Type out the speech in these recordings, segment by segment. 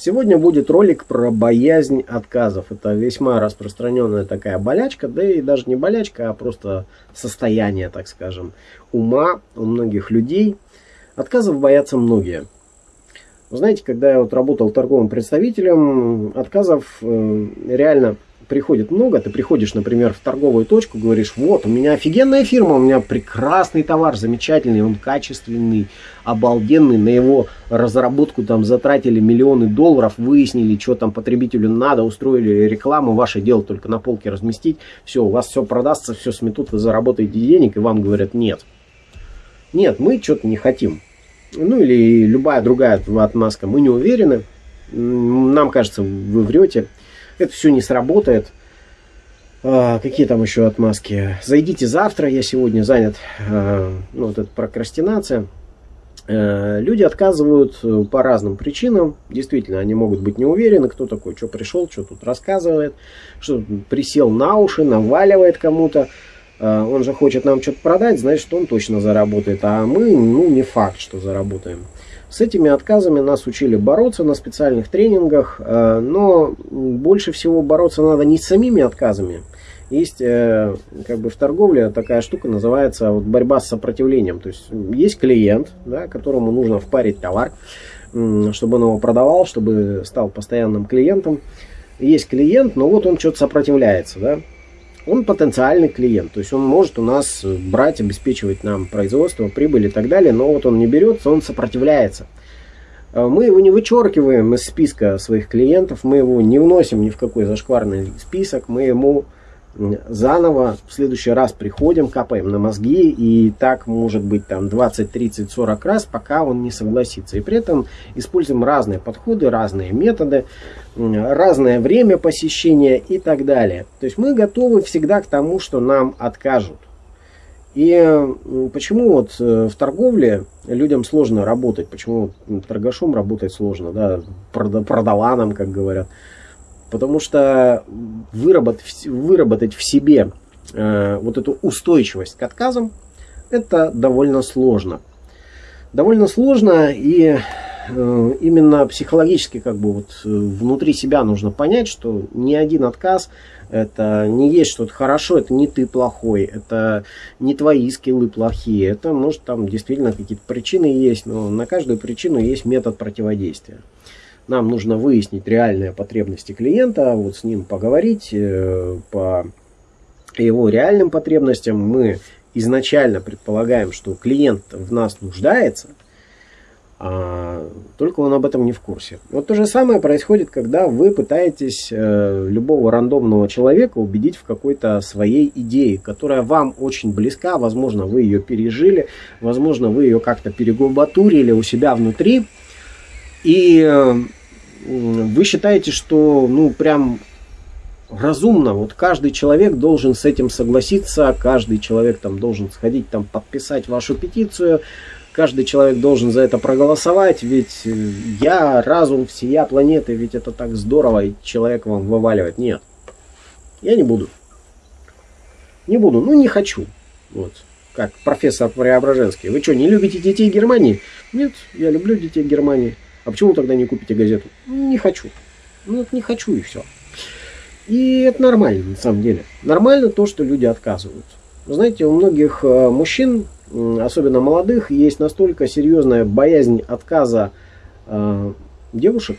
Сегодня будет ролик про боязнь отказов. Это весьма распространенная такая болячка, да и даже не болячка, а просто состояние, так скажем, ума у многих людей. Отказов боятся многие. Вы знаете, когда я вот работал торговым представителем, отказов э, реально приходит много, ты приходишь, например, в торговую точку, говоришь, вот, у меня офигенная фирма, у меня прекрасный товар, замечательный, он качественный, обалденный, на его разработку там затратили миллионы долларов, выяснили, что там потребителю надо, устроили рекламу, ваше дело только на полке разместить, все, у вас все продастся, все сметут, вы заработаете денег, и вам говорят, нет. Нет, мы что-то не хотим. Ну или любая другая отмазка, мы не уверены, нам кажется, вы врете это все не сработает. А, какие там еще отмазки? Зайдите завтра, я сегодня занят. А, ну, вот это прокрастинация. А, люди отказывают э, по разным причинам. Действительно, они могут быть не уверены, кто такой, что пришел, что тут рассказывает, что присел на уши, наваливает кому-то. А, он же хочет нам что-то продать, значит, он точно заработает. А мы, ну, не факт, что заработаем. С этими отказами нас учили бороться на специальных тренингах, э, но больше всего бороться надо не с самими отказами. Есть э, как бы в торговле такая штука называется вот борьба с сопротивлением. То есть есть клиент, да, которому нужно впарить товар, чтобы он его продавал, чтобы стал постоянным клиентом. Есть клиент, но вот он что-то сопротивляется, да, он потенциальный клиент. То есть он может у нас брать, обеспечивать нам производство, прибыль и так далее, но вот он не берется, он сопротивляется. А мы его не вычеркиваем из списка своих клиентов, мы его не вносим ни в какой зашкварный список, мы ему заново в следующий раз приходим, капаем на мозги, и так может быть там 20, 30, 40 раз, пока он не согласится. И при этом используем разные подходы, разные методы, разное время посещения и так далее. То есть мы готовы всегда к тому, что нам откажут. И почему вот э, в торговле людям сложно работать, почему торгашом работать сложно, да, продаваном, как говорят. Потому что выработать, выработать в себе э, вот эту устойчивость к отказам, это довольно сложно. Довольно сложно и э, именно психологически как бы вот э, внутри себя нужно понять, что ни один отказ это не есть что-то хорошо, это не ты плохой, это не твои скиллы плохие, это может там действительно какие-то причины есть, но на каждую причину есть метод противодействия. Нам нужно выяснить реальные потребности клиента, вот с ним поговорить э, по его реальным потребностям. Мы изначально предполагаем, что клиент в нас нуждается, а только он об этом не в курсе. Вот то же самое происходит, когда вы пытаетесь э, любого рандомного человека убедить в какой-то своей идее, которая вам очень близка, возможно, вы ее пережили, возможно, вы ее как-то перегубатурили у себя внутри, и э, вы считаете, что ну прям разумно, вот каждый человек должен с этим согласиться, каждый человек там должен сходить там подписать вашу петицию, каждый человек должен за это проголосовать, ведь э, я разум всея планеты, ведь это так здорово, и человек вам вываливает. Нет, я не буду. Не буду, ну не хочу. Вот, как профессор Преображенский. Вы что, не любите детей Германии? Нет, я люблю детей Германии. А почему тогда не купите газету? Не хочу. Ну, вот не хочу и все. И это нормально, на самом деле. Нормально то, что люди отказывают. Вы знаете, у многих э, мужчин, особенно молодых, есть настолько серьезная боязнь отказа э, девушек.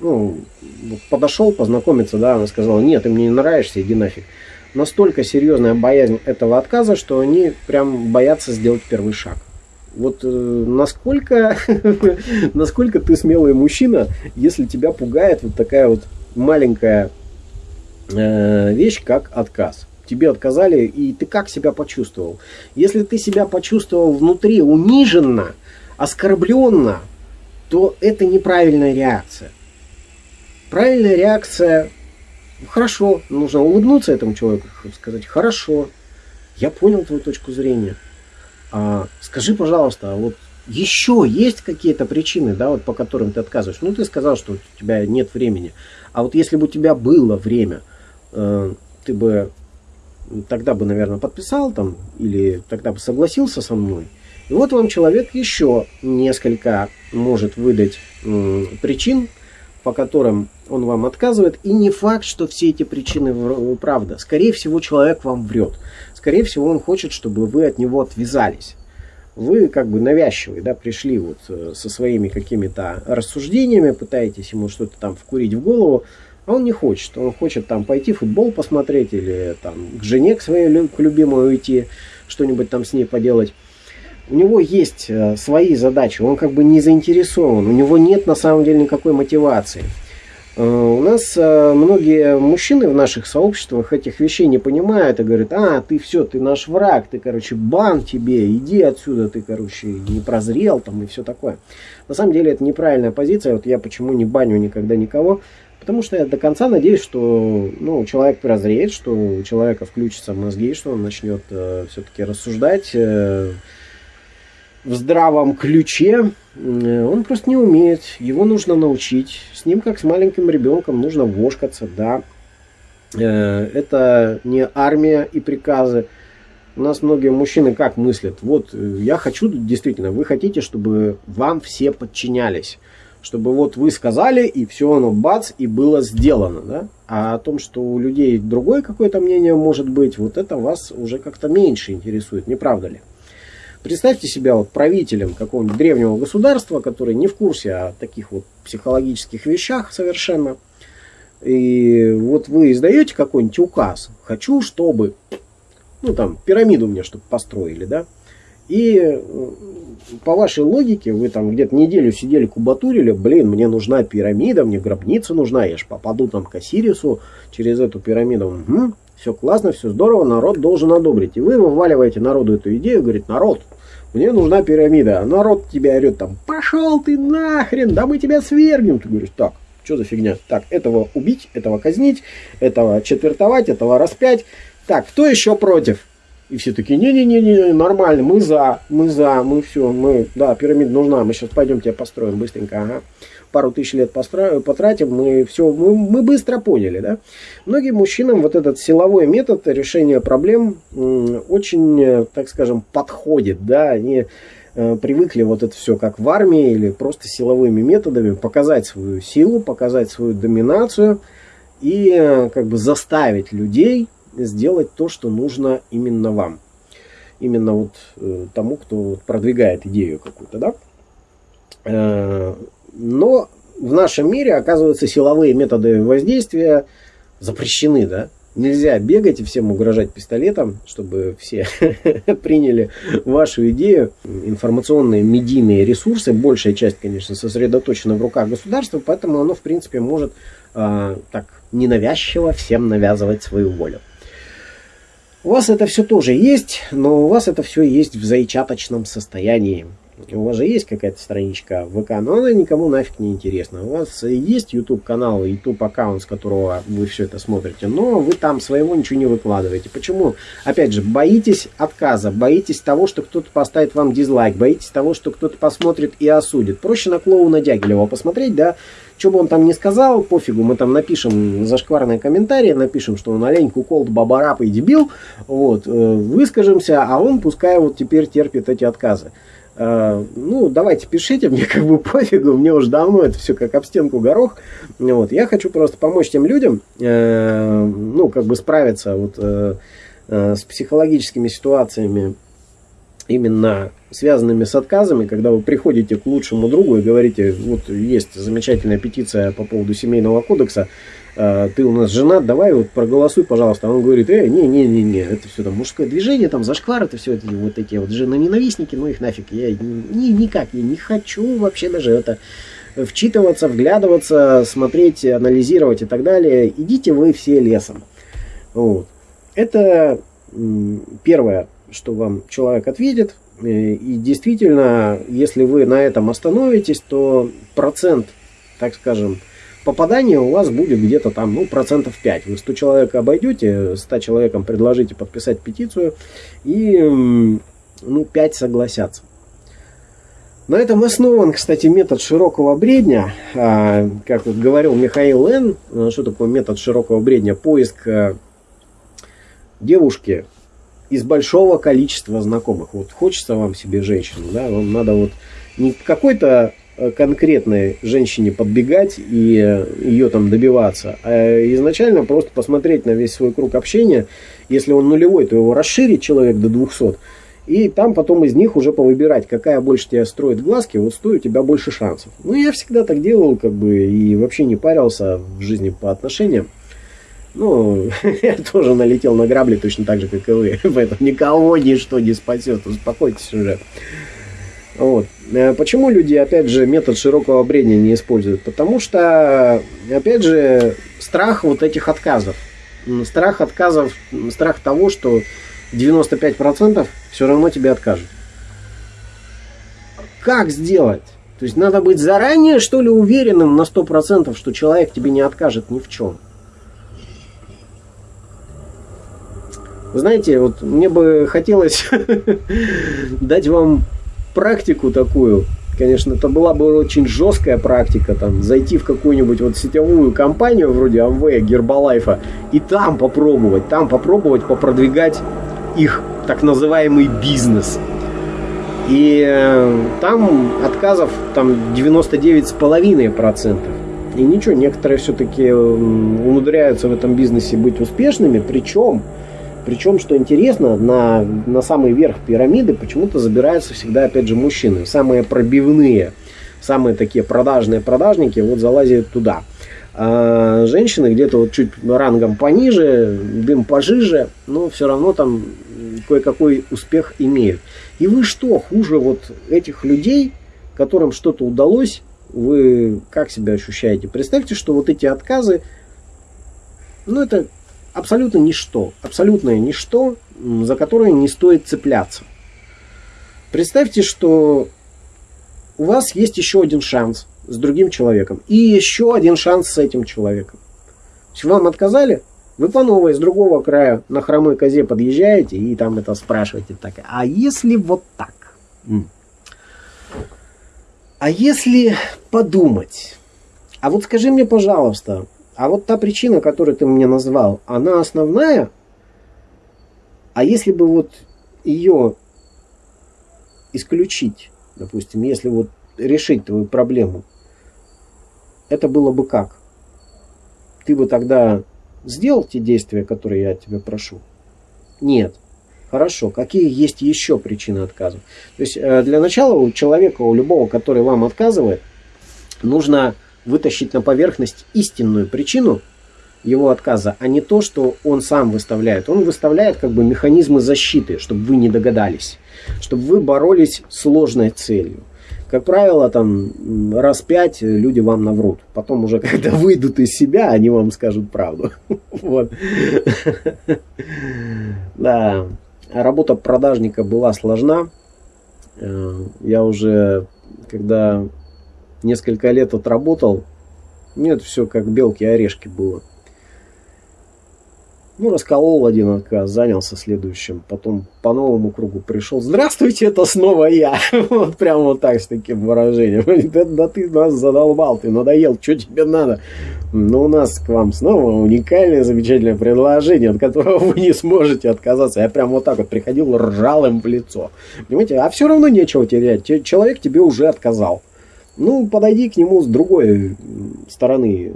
Ну, подошел познакомиться, да, она сказала, нет, ты мне не нравишься, иди нафиг. Настолько серьезная боязнь этого отказа, что они прям боятся сделать первый шаг. Вот э, насколько, насколько ты смелый мужчина, если тебя пугает вот такая вот маленькая э, вещь, как отказ. Тебе отказали, и ты как себя почувствовал? Если ты себя почувствовал внутри униженно, оскорбленно, то это неправильная реакция. Правильная реакция, хорошо, нужно улыбнуться этому человеку, сказать, хорошо, я понял твою точку зрения. А, скажи, пожалуйста, а вот еще есть какие-то причины, да, вот по которым ты отказываешь? Ну, ты сказал, что у тебя нет времени. А вот если бы у тебя было время, э, ты бы тогда бы, наверное, подписал там, или тогда бы согласился со мной. И вот вам человек еще несколько может выдать причин, по которым он вам отказывает. И не факт, что все эти причины правда. Скорее всего, человек вам врет. Скорее всего, он хочет, чтобы вы от него отвязались. Вы как бы навязчивый, да, пришли вот э, со своими какими-то рассуждениями, пытаетесь ему что-то там вкурить в голову, а он не хочет. Он хочет там пойти футбол посмотреть или там к жене к своей к любимой уйти, что-нибудь там с ней поделать у него есть э, свои задачи, он как бы не заинтересован, у него нет на самом деле никакой мотивации. Э, у нас э, многие мужчины в наших сообществах этих вещей не понимают и говорят, а, ты все, ты наш враг, ты, короче, бан тебе, иди отсюда, ты, короче, не прозрел там и все такое. На самом деле это неправильная позиция, вот я почему не баню никогда никого, потому что я до конца надеюсь, что ну, человек прозреет, что у человека включатся мозги, что он начнет э, все-таки рассуждать, э, в здравом ключе, э, он просто не умеет. Его нужно научить. С ним, как с маленьким ребенком, нужно вошкаться, да. Э, это не армия и приказы. У нас многие мужчины как мыслят? Вот э, я хочу, действительно, вы хотите, чтобы вам все подчинялись. Чтобы вот вы сказали, и все оно бац, и было сделано. Да? А о том, что у людей другое какое-то мнение может быть, вот это вас уже как-то меньше интересует, не правда ли? Представьте себя вот правителем какого-нибудь древнего государства, который не в курсе о таких вот психологических вещах совершенно. И вот вы издаете какой-нибудь указ. Хочу, чтобы, ну там, пирамиду мне, чтобы построили, да. И по вашей логике, вы там где-то неделю сидели, кубатурили, блин, мне нужна пирамида, мне гробница нужна, я ж попаду там к Осирису через эту пирамиду. Угу, все классно, все здорово, народ должен одобрить. И вы вываливаете народу эту идею, говорит, народ, мне нужна пирамида. А народ тебя орет там, пошел ты нахрен, да мы тебя свергнем. Ты говоришь, так, что за фигня? Так, этого убить, этого казнить, этого четвертовать, этого распять. Так, кто еще против? И все такие, не-не-не, нормально, мы за, мы за, мы все, мы, да, пирамида нужна, мы сейчас пойдем тебя построим быстренько, ага пару тысяч лет потратим, мы все, мы, мы быстро поняли, да. Многим мужчинам вот этот силовой метод решения проблем очень, так скажем, подходит, да, они э, привыкли вот это все как в армии или просто силовыми методами показать свою силу, показать свою доминацию и э, как бы заставить людей сделать то, что нужно именно вам. Именно вот э, тому, кто продвигает идею какую-то, да. Но в нашем мире, оказывается, силовые методы воздействия запрещены, да? Нельзя бегать и всем угрожать пистолетом, чтобы все приняли вашу идею. Информационные медийные ресурсы, большая часть, конечно, сосредоточена в руках государства, поэтому оно, в принципе, может э, так ненавязчиво всем навязывать свою волю. У вас это все тоже есть, но у вас это все есть в зайчаточном состоянии у вас же есть какая-то страничка в ВК, но она никому нафиг не интересна. У вас есть YouTube канал, YouTube аккаунт, с которого вы все это смотрите, но вы там своего ничего не выкладываете. Почему? Опять же, боитесь отказа, боитесь того, что кто-то поставит вам дизлайк, боитесь того, что кто-то посмотрит и осудит. Проще на клоуна Дягилева посмотреть, да, что бы он там ни сказал, пофигу, мы там напишем зашкварные комментарии, напишем, что он олень, куколд, бабарап и дебил, вот, э, выскажемся, а он пускай вот теперь терпит эти отказы. Э, ну, давайте пишите, мне как бы пофигу, мне уже давно это все как об стенку горох. Вот, я хочу просто помочь тем людям, э, ну, как бы справиться вот э, с психологическими ситуациями, именно связанными с отказами, когда вы приходите к лучшему другу и говорите, вот есть замечательная петиция по поводу семейного кодекса, ты у нас женат, давай вот проголосуй, пожалуйста. А он говорит, э, не-не-не-не, это все там мужское движение, там зашквар, это все это, вот эти вот жены-ненавистники, ну их нафиг, я ни, никак, я не хочу вообще даже это вчитываться, вглядываться, смотреть, анализировать и так далее. Идите вы все лесом. Вот. Это первое, что вам человек ответит. Э, и действительно, если вы на этом остановитесь, то процент, так скажем, попадание у вас будет где-то там, ну, процентов 5. Вы 100 человек обойдете, 100 человекам предложите подписать петицию, и, ну, 5 согласятся. На этом основан, кстати, метод широкого бредня. А, как вот говорил Михаил Н., а, что такое метод широкого бредня? Поиск а, девушки из большого количества знакомых. Вот хочется вам себе женщину, да, вам надо вот не какой-то конкретной женщине подбегать и э, ее там добиваться, а изначально просто посмотреть на весь свой круг общения. Если он нулевой, то его расширить человек до 200. И там потом из них уже повыбирать, какая больше тебя строит глазки, вот стоит у тебя больше шансов. Ну, я всегда так делал, как бы, и вообще не парился в жизни по отношениям. Ну, я тоже налетел на грабли точно так же, как и вы. Поэтому никого ничто не спасет. Успокойтесь уже. Вот. Э, почему люди, опять же, метод широкого бредня не используют? Потому что, опять же, страх вот этих отказов. Страх отказов, страх того, что 95% все равно тебе откажут. Как сделать? То есть надо быть заранее, что ли, уверенным на 100%, что человек тебе не откажет ни в чем. Знаете, вот мне бы хотелось дать вам практику такую. Конечно, это была бы очень жесткая практика, там, зайти в какую-нибудь вот сетевую компанию вроде Amway, Гербалайфа, и там попробовать, там попробовать попродвигать их так называемый бизнес. И э, там отказов там 99,5%. И ничего, некоторые все-таки умудряются в этом бизнесе быть успешными, причем причем, что интересно, на, на самый верх пирамиды почему-то забираются всегда, опять же, мужчины. Самые пробивные, самые такие продажные продажники вот залазят туда. А женщины где-то вот чуть рангом пониже, дым пожиже, но все равно там кое-какой успех имеют. И вы что, хуже вот этих людей, которым что-то удалось, вы как себя ощущаете? Представьте, что вот эти отказы, ну это абсолютно ничто, абсолютное ничто, за которое не стоит цепляться. Представьте, что у вас есть еще один шанс с другим человеком и еще один шанс с этим человеком. Если вам отказали, вы по новой, с другого края на хромой козе подъезжаете и там это спрашиваете так, а если вот так? А если подумать? А вот скажи мне, пожалуйста, а вот та причина, которую ты мне назвал, она основная? А если бы вот ее исключить, допустим, если вот решить твою проблему, это было бы как? Ты бы тогда сделал те действия, которые я тебя прошу? Нет. Хорошо. Какие есть еще причины отказа? То есть э, для начала у человека, у любого, который вам отказывает, нужно вытащить на поверхность истинную причину его отказа, а не то, что он сам выставляет. Он выставляет как бы механизмы защиты, чтобы вы не догадались, чтобы вы боролись сложной целью. Как правило, там раз пять люди вам наврут. Потом уже, когда выйдут из себя, они вам скажут правду. Вот. Да. Работа продажника была сложна. Э, я уже, когда несколько лет отработал. Нет, все как белки орешки было. Ну, расколол один отказ, занялся следующим. Потом по новому кругу пришел. Здравствуйте, это снова я. Вот прям вот так, с таким выражением. Да, ты нас задолбал, ты надоел, что тебе надо? Но у нас к вам снова уникальное, замечательное предложение, от которого вы не сможете отказаться. Я прям вот так вот приходил, ржал им в лицо. Понимаете, а все равно нечего терять. Человек тебе уже отказал. Ну, подойди к нему с другой стороны,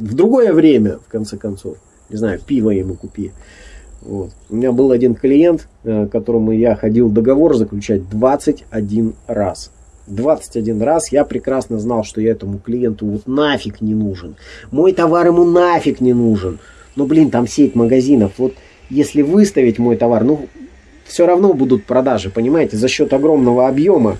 в другое время, в конце концов. Не знаю, пиво ему купи. Вот. У меня был один клиент, э, которому я ходил договор заключать 21 раз. 21 раз я прекрасно знал, что я этому клиенту вот нафиг не нужен. Мой товар ему нафиг не нужен. Но, блин, там сеть магазинов. Вот если выставить мой товар, ну, все равно будут продажи, понимаете, за счет огромного объема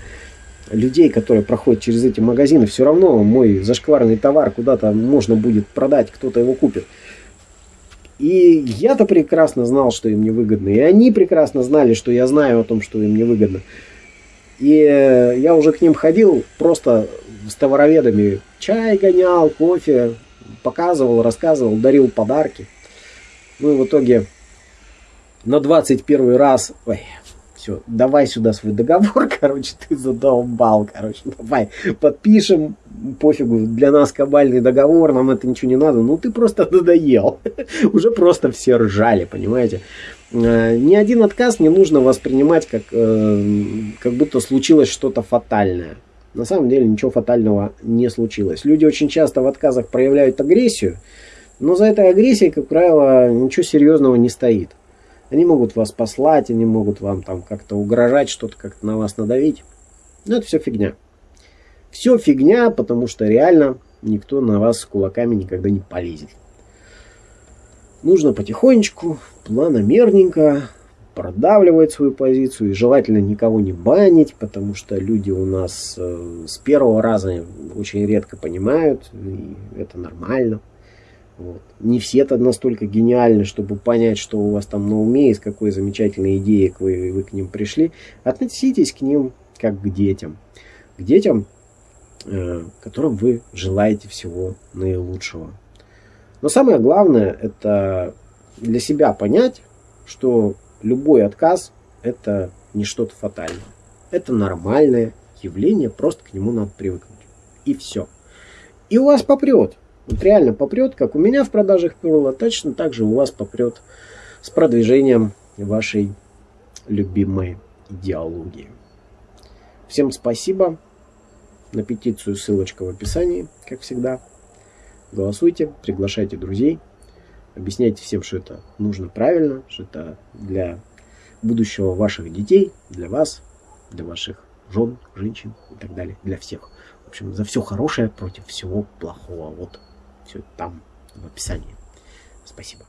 людей, которые проходят через эти магазины, все равно мой зашкварный товар куда-то можно будет продать, кто-то его купит. И я-то прекрасно знал, что им невыгодно. И они прекрасно знали, что я знаю о том, что им невыгодно. И э, я уже к ним ходил просто с товароведами. Чай гонял, кофе, показывал, рассказывал, дарил подарки. Ну и в итоге на 21 раз... Ой, все, давай сюда свой договор, короче, ты задолбал, короче, давай, подпишем, пофигу, для нас кабальный договор, нам это ничего не надо, ну ты просто надоел. Уже просто все ржали, понимаете. Э, ни один отказ не нужно воспринимать как, э, как будто случилось что-то фатальное. на самом деле ничего фатального не случилось. Люди очень часто в отказах проявляют агрессию, но за этой агрессией, как правило, ничего серьезного не стоит. Они могут вас послать, они могут вам там как-то угрожать, что-то как-то на вас надавить. Но это все фигня. Все фигня, потому что реально никто на вас кулаками никогда не полезет. Нужно потихонечку, планомерненько продавливать свою позицию и желательно никого не банить, потому что люди у нас э, с первого раза очень редко понимают, и это нормально. Вот. Не все это настолько гениальны, чтобы понять, что у вас там на уме и с какой замечательной идеей вы, вы к ним пришли. Относитесь к ним как к детям. К детям, э, которым вы желаете всего наилучшего. Но самое главное, это для себя понять, что любой отказ – это не что-то фатальное. Это нормальное явление, просто к нему надо привыкнуть. И все. И у вас попрет. Вот реально попрет, как у меня в продажах перло, точно так же у вас попрет с продвижением вашей любимой идеологии. Всем спасибо. На петицию ссылочка в описании, как всегда. Голосуйте, приглашайте друзей. Объясняйте всем, что это нужно правильно, что это для будущего ваших детей, для вас, для ваших жен, женщин и так далее, для всех. В общем, за все хорошее против всего плохого. Вот все там в описании. Спасибо.